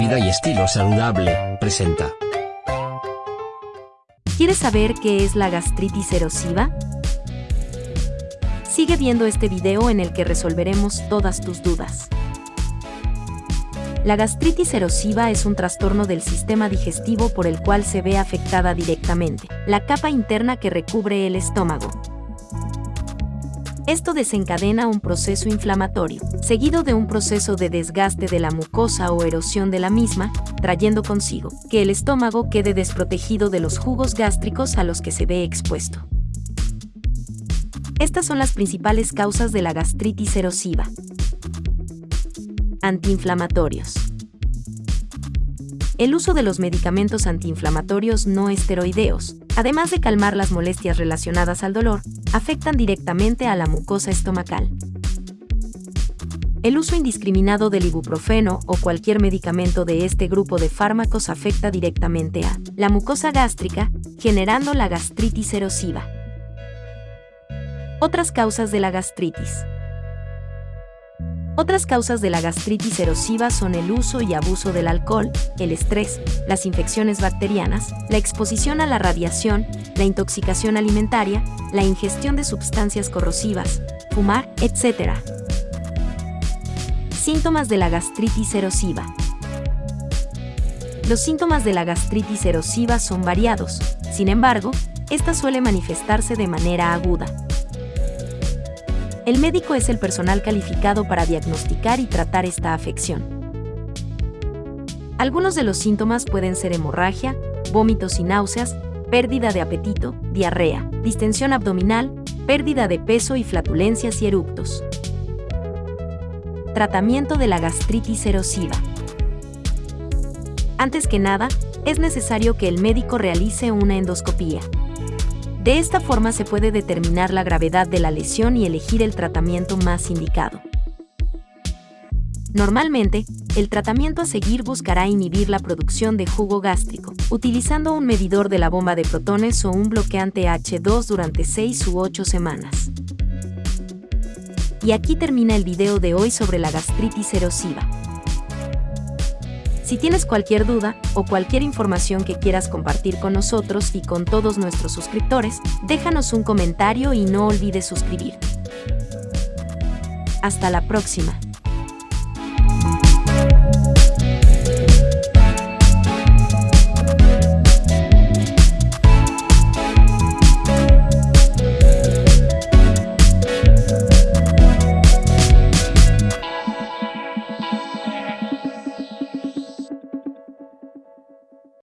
Vida y estilo saludable, presenta. ¿Quieres saber qué es la gastritis erosiva? Sigue viendo este video en el que resolveremos todas tus dudas. La gastritis erosiva es un trastorno del sistema digestivo por el cual se ve afectada directamente la capa interna que recubre el estómago. Esto desencadena un proceso inflamatorio, seguido de un proceso de desgaste de la mucosa o erosión de la misma, trayendo consigo que el estómago quede desprotegido de los jugos gástricos a los que se ve expuesto. Estas son las principales causas de la gastritis erosiva. Antiinflamatorios. El uso de los medicamentos antiinflamatorios no esteroideos, además de calmar las molestias relacionadas al dolor, afectan directamente a la mucosa estomacal. El uso indiscriminado del ibuprofeno o cualquier medicamento de este grupo de fármacos afecta directamente a la mucosa gástrica, generando la gastritis erosiva. Otras causas de la gastritis. Otras causas de la gastritis erosiva son el uso y abuso del alcohol, el estrés, las infecciones bacterianas, la exposición a la radiación, la intoxicación alimentaria, la ingestión de sustancias corrosivas, fumar, etc. Síntomas de la gastritis erosiva. Los síntomas de la gastritis erosiva son variados, sin embargo, esta suele manifestarse de manera aguda. El médico es el personal calificado para diagnosticar y tratar esta afección. Algunos de los síntomas pueden ser hemorragia, vómitos y náuseas, pérdida de apetito, diarrea, distensión abdominal, pérdida de peso y flatulencias y eructos. Tratamiento de la gastritis erosiva. Antes que nada, es necesario que el médico realice una endoscopía. De esta forma se puede determinar la gravedad de la lesión y elegir el tratamiento más indicado. Normalmente, el tratamiento a seguir buscará inhibir la producción de jugo gástrico, utilizando un medidor de la bomba de protones o un bloqueante H2 durante 6 u 8 semanas. Y aquí termina el video de hoy sobre la gastritis erosiva. Si tienes cualquier duda o cualquier información que quieras compartir con nosotros y con todos nuestros suscriptores, déjanos un comentario y no olvides suscribirte. Hasta la próxima.